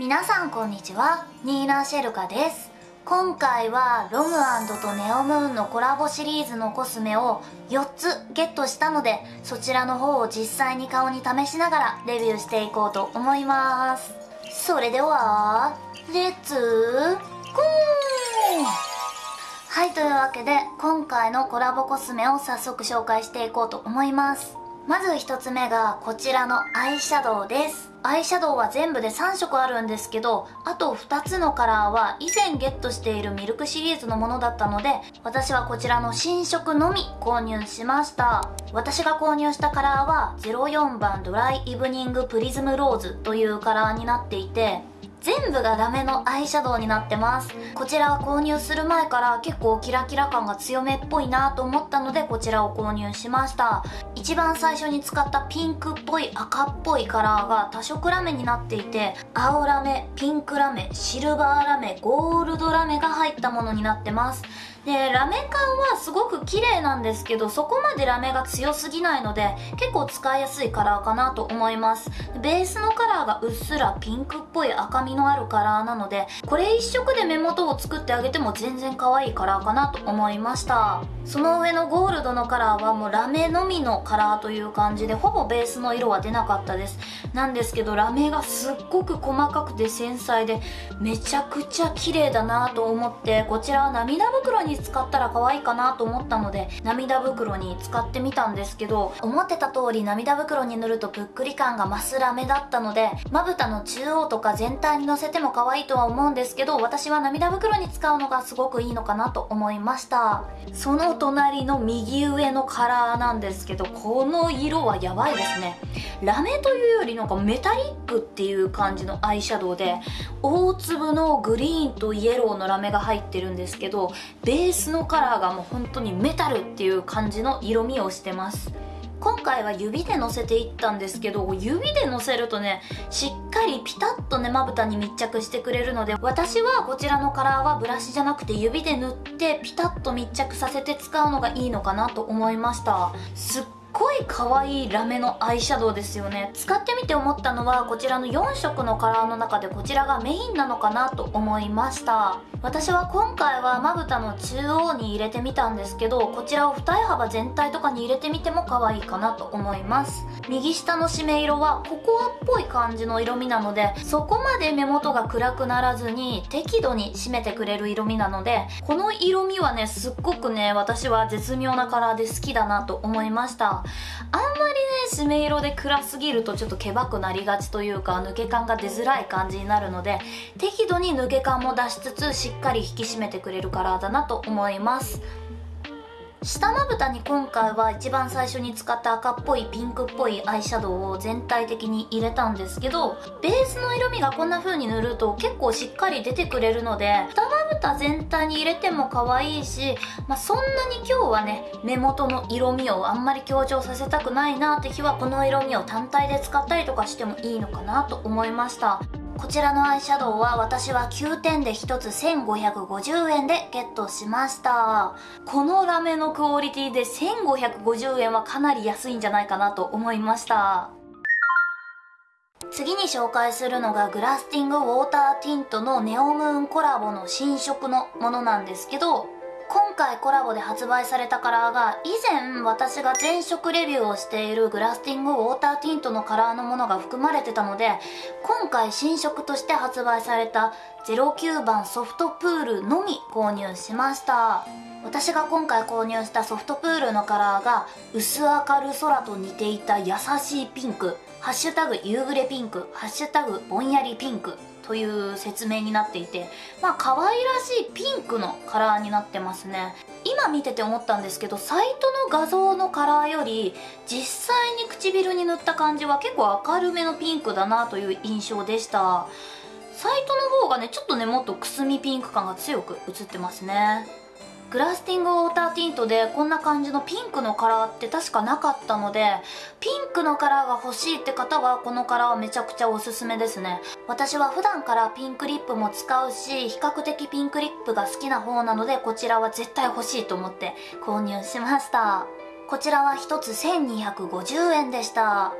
皆さんこんにちは。ニーナ・シェルカです。今回はロムとネオムーンのコラボシリーズのコスメを4つゲットしたのでそちらの方を実際に顔に試しながらレビューしていこうと思います。それではレッツゴーはいというわけで今回のコラボコスメを早速紹介していこうと思います。まず1つ目がこちらのアイシャドウです。アイシャドウは全部で3色あるんですけどあと2つのカラーは以前ゲットしているミルクシリーズのものだったので私はこちらの新色のみ購入しました。私が購入したカラーは04番ドライイブニングプリズムローズというカラーになっていて全部がラメのアイシャドウになってます。こちらは購入する前から結構キラキラ感が強めっぽいなと思ったのでこちらを購入しました。一番最初に使ったピンクっぽい赤っぽいカラーが多色ラメになっていて青ラメピンクラメシルバーラメゴールドラメが入ったものになってます。でラメ感はすごく綺麗なんですけどそこまでラメが強すぎないので結構使いやすいカラーかなと思います。ベースのカラーがうっすらピンクっぽい赤みのあるカラーなのでこれ一色で目元を作ってあげても全然可愛いカラーかなと思いました。その上のゴールドのカラーはもうラメのみのカラーという感じでほぼベースの色は出なかったです。なんですけどラメがすっごく細かくて繊細でめちゃくちゃ綺麗だなと思ってこちらは涙袋に使ったら可愛いかなと思ったので涙袋に使ってみたんですけど思ってた通り涙袋に塗るとぷっくり感が増すラメだったのでまぶたの中央とか全体にのせても可愛いとは思うんですけど私は涙袋に使うのがすごくいいのかなと思いました。その隣の右上のカラーなんですけどこの色はやばいですね。ラメというよりなんかメタリックっていう感じのアイシャドウで大粒のグリーンとイエローのラメが入ってるんですけどベースのカラーがもう本当にメタルっていう感じの色味をしてます。今回は指でのせていったんですけど指でのせるとねしっかりピタッとねまぶたに密着してくれるので私はこちらのカラーはブラシじゃなくて指で塗ってピタッと密着させて使うのがいいのかなと思いました。すっごい可愛いラメのアイシャドウですよね。使ってみて思ったのはこちらの4色のカラーの中でこちらがメインなのかなと思いました。私は今回はまぶたの中央に入れてみたんですけどこちらを二重幅全体とかに入れてみても可愛いかなと思います。右下の締め色はココアっぽい感じの色味なのでそこまで目元が暗くならずに適度に締めてくれる色味なのでこの色味はねすっごくね私は絶妙なカラーで好きだなと思いました。あんまりね締め色で暗すぎるとちょっとけばくなりがちというか抜け感が出づらい感じになるので適度に抜け感も出しつつしっかり引き締めてくれるカラーだなと思います。下まぶたに今回は一番最初に使った赤っぽいピンクっぽいアイシャドウを全体的に入れたんですけどベースの色味がこんな風に塗ると結構しっかり出てくれるので下まぶた全体に入れても可愛いし、まあ、そんなに今日はね目元の色味をあんまり強調させたくないなって日はこの色味を単体で使ったりとかしてもいいのかなと思いました。こちらのアイシャドウは私は9点で1つ1550円でゲットしました。このラメのクオリティで1550円はかなり安いんじゃないかなと思いました。次に紹介するのがグラスティングウォーターティントのネオムーンコラボの新色のものなんですけど今回コラボで発売されたカラーが以前私が全色レビューをしているグラスティングウォーターティントのカラーのものが含まれてたので今回新色として発売された09番ソフトプールのみ購入しました。私が今回購入したソフトプールのカラーが薄明る空と似ていた優しいピンクハッシュタグ夕暮れピンクハッシュタグぼんやりピンクという説明になっていてまあ可愛らしいピンクのカラーになってますね。今見てて思ったんですけどサイトの画像のカラーより実際に唇に塗った感じは結構明るめのピンクだなという印象でした。サイトの方がねちょっとねもっとくすみピンク感が強く映ってますね。グラスティングウォーターティントでこんな感じのピンクのカラーって確かなかったのでピンクのカラーが欲しいって方はこのカラーはめちゃくちゃおすすめですね。私は普段からピンクリップも使うし比較的ピンクリップが好きな方なのでこちらは絶対欲しいと思って購入しました。こちらは1つ1250円でした。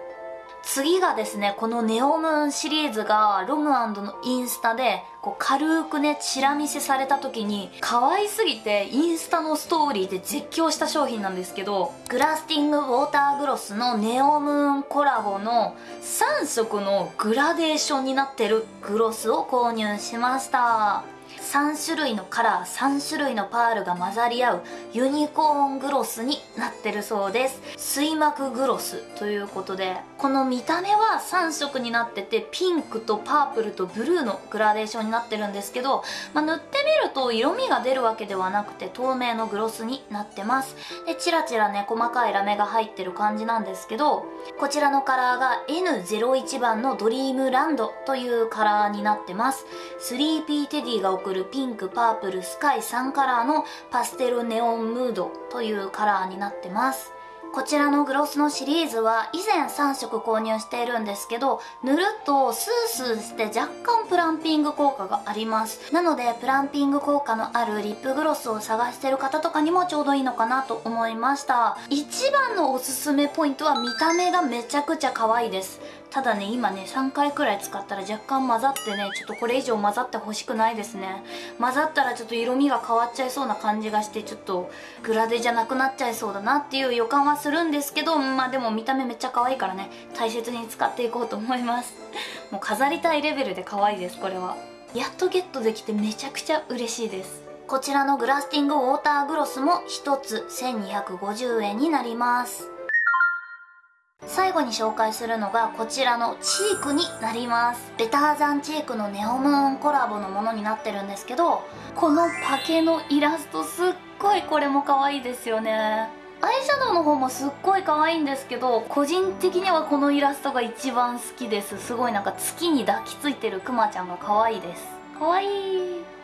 次がですねこのネオムーンシリーズがロムのインスタでこう軽くねチラ見せされた時に可愛すぎてインスタのストーリーで絶叫した商品なんですけどグラスティングウォーターグロスのネオムーンコラボの3色のグラデーションになってるグロスを購入しました。3種類のカラー3種類のパールが混ざり合うユニコーングロスになってるそうです。水膜グロスということでこの見た目は3色になっててピンクとパープルとブルーのグラデーションになってるんですけど、まあ、塗ってみると色味が出るわけではなくて透明のグロスになってます。でチラチラね細かいラメが入ってる感じなんですけどこちらのカラーが N01 番のドリームランドというカラーになってます。スリーピーテディが送るピンクパープルスカイ3カラーのパステルネオンムードというカラーになってます。こちらのグロスのシリーズは以前3色購入しているんですけど塗るとスースーして若干プランピング効果があります。なのでプランピング効果のあるリップグロスを探してる方とかにもちょうどいいのかなと思いました。一番のおすすめポイントは見た目がめちゃくちゃ可愛いです。ただね今ね3回くらい使ったら若干混ざってねちょっとこれ以上混ざってほしくないですね。混ざったらちょっと色味が変わっちゃいそうな感じがしてちょっとグラデじゃなくなっちゃいそうだなっていう予感はするんですけどまあでも見た目めっちゃ可愛いからね大切に使っていこうと思います。もう飾りたいレベルで可愛いですこれは。やっとゲットできてめちゃくちゃ嬉しいです。こちらのグラスティングウォーターグロスも1つ1250円になります。最後に紹介するのがこちらのチークになります。ベターザンチークのネオムーンコラボのものになってるんですけどこのパケのイラストすっごいこれも可愛いですよね。アイシャドウの方もすっごい可愛いんですけど個人的にはこのイラストが一番好きです。すごいなんか月に抱きついてるクマちゃんが可愛いです。可愛い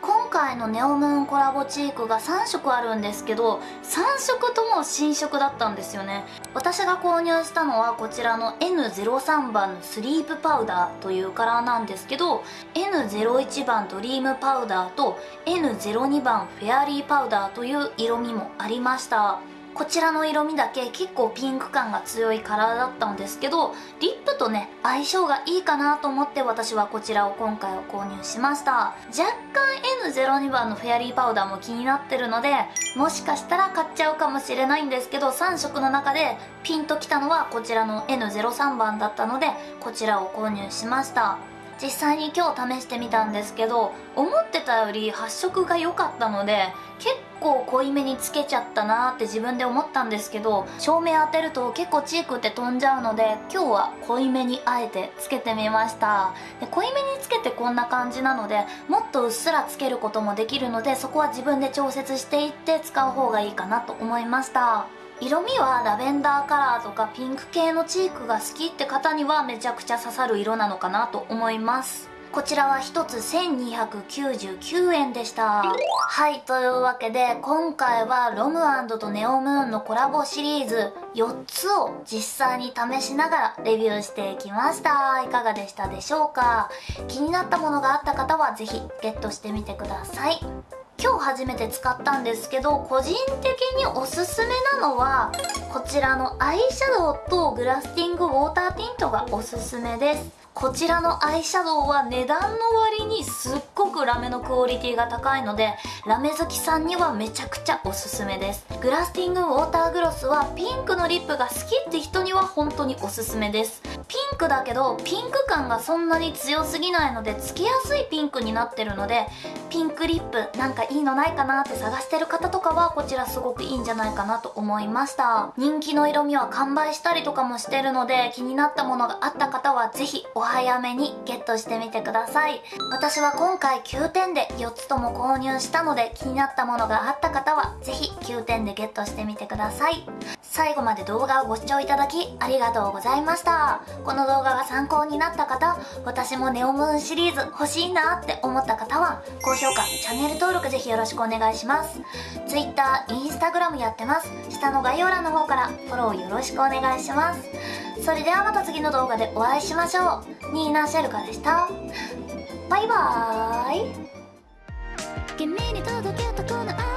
今回のネオムーンコラボチークが3色あるんですけど3色とも新色だったんですよね。私が購入したのはこちらの N03 番のスリープパウダーというカラーなんですけど N01 番ドリームパウダーと N02 番フェアリーパウダーという色味もありました。こちらの色味だけ結構ピンク感が強いカラーだったんですけどリップとね相性がいいかなと思って私はこちらを今回は購入しました。若干 N02 番のフェアリーパウダーも気になってるのでもしかしたら買っちゃうかもしれないんですけど3色の中でピンときたのはこちらの N03 番だったのでこちらを購入しました。実際に今日試してみたんですけど思ってたより発色が良かったので結構濃いめにつけちゃったなーって自分で思ったんですけど照明当てると結構チークって飛んじゃうので今日は濃いめにあえてつけてみました。で濃いめにつけてこんな感じなのでもっとうっすらつけることもできるのでそこは自分で調節していって使う方がいいかなと思いました。色味はラベンダーカラーとかピンク系のチークが好きって方にはめちゃくちゃ刺さる色なのかなと思います。こちらは1つ1299円でした。はいというわけで今回はロムとネオムーンのコラボシリーズ4つを実際に試しながらレビューしていきました。いかがでしたでしょうか？気になったものがあった方は是非ゲットしてみてください。今日初めて使ったんですけど個人的におすすめなのはこちらのアイシャドウとグラスティングウォーターティントがおすすめです。こちらのアイシャドウは値段の割にすっごくラメのクオリティが高いのでラメ好きさんにはめちゃくちゃおすすめです。グラスティングウォーターグロスはピンクのリップが好きって人には本当におすすめです。ピンクだけどピンク感がそんなに強すぎないのでつけやすいピンクになってるのでピンクリップなんかいいのないかなって探してる方とかはこちらすごくいいんじゃないかなと思いました。人気の色味は完売したりとかもしてるので気になったものがあった方はぜひお早めにゲットしてみてください。私は今回9点で4つとも購入したので気になったものがあった方はぜひ9点でゲットしてみてください。最後まで動画をご視聴いただきありがとうございました。この動画が参考になった方私もネオムーンシリーズ欲しいなって思った方は高評価チャンネル登録ぜひよろしくお願いします。Twitter、Instagram やってます。下の概要欄の方からフォローよろしくお願いします。それではまた次の動画でお会いしましょう。ニーナ・シェルカでした。バイバーイ。君に届けたこの